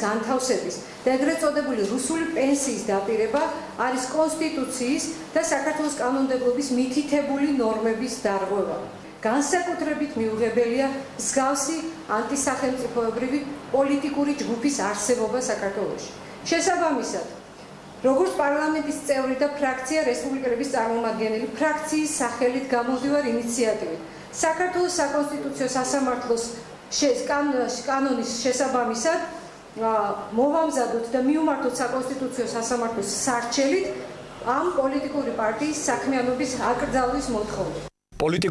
განათლების განთავსების და ეგრეთ წოდებული რუსული პენსიის დაპირება არის კონსტიტუციის და საქართველოს კანონმდებლობის მითითებული ნორმების დარღვევა. განსაკუთრებით მიუღებელია მსგავსი ანტისახელმწიფოებრივი პოლიტიკური ჯგუფის არსებობა საქართველოში. შესაბამისად, როგორც პარლამენტის წევრი და ფრაქცია რესპუბლიკელების წარმომადგენელი, ფრაქციის სახელით გამოდივარ ინიციატივით. საქართველოს საკონსტიტუციო სასამართლოს კანონის შესაბამისად მოვამზადოთ და მიუმართოთ საკონსტიტუციო სასამართლოს სარჩელით ამ პოლიტიკური პარტიის საქმიანობის აკრძალვის მოთხოვნა. პოლიტიკ